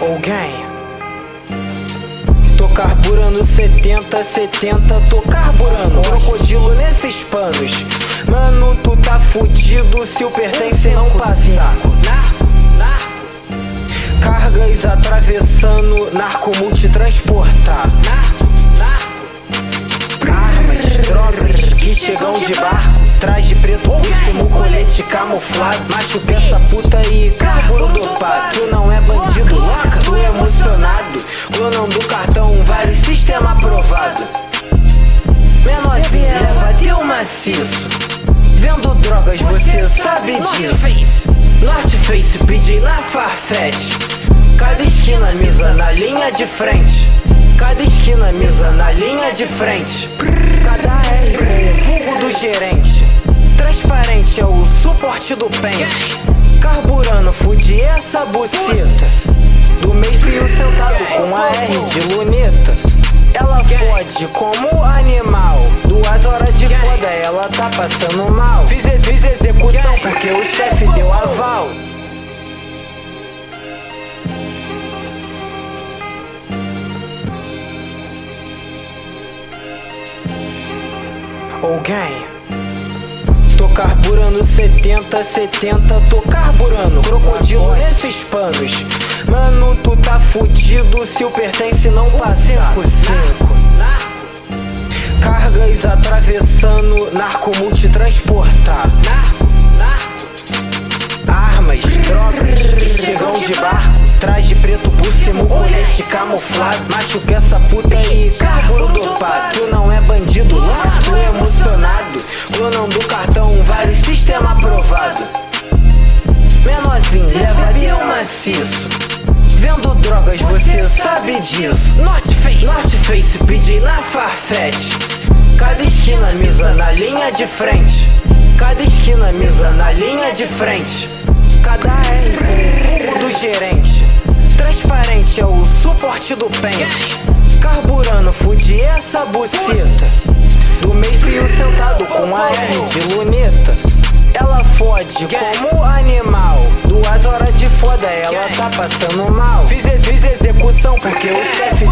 Alguém Tô carburando 70, 70, tô carburando. Crocodilo nesses panos. Mano, tu tá fudido se o pertence não passar. Cargas atravessando, narco multitransportar. Armas, drogas que chegam de barco. Traje preto, último colete camuflado. Machuca essa Clonando cartão, vários sistema aprovado. Menorzinho, leva teu maciço. Vendo drogas, você sabe disso. Norte Face, pedi na Farfetch. Cada esquina, misa na linha de frente. Cada esquina, misa na linha de frente. Cada R com o vulgo do gerente. Transparente é o suporte do pente. Carburando, fude essa buceta Como animal. Duas horas de foda, ela tá passando mal. Fiz, fiz execução porque o chefe deu aval. Alguém Tô carburando 70, 70, tô carburando. Crocodilo nesses panos. Mano, tu tá fudido se o pertence não passar. 5 Cargas atravessando, narco multitransportar Armas, drogas que chegam de barco. Traje preto cima, colete camuflado. Machuca essa puta aí, carburo dopado. Tu não é bandido, tu é emocionado. Clonando cartão, vários sistema aprovado. Menorzinho, leva teu maciço. Vendo drogas, você sabe disso. Norte Face, Norte Face, pedi na Farfetch misa na linha de frente. Cada esquina, misa na linha de frente. Cada R o do gerente. Transparente é o suporte do pente. Carburando, fude essa buceta. Do meio fio sentado com a R de luneta. Ela fode como animal. Duas horas de foda, ela tá passando mal. Fiz, fiz execução porque o chefe